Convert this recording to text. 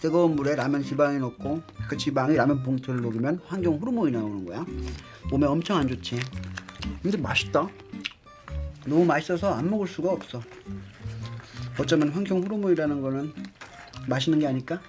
뜨거운 물에 라면 지방에 넣고 그 지방이 라면 봉투를 녹이면 환경 호르몬이 나오는 거야. 몸에 엄청 안 좋지. 근데 맛있다. 너무 맛있어서 안 먹을 수가 없어. 어쩌면 환경 호르몬이라는 거는 맛있는 게 아닐까?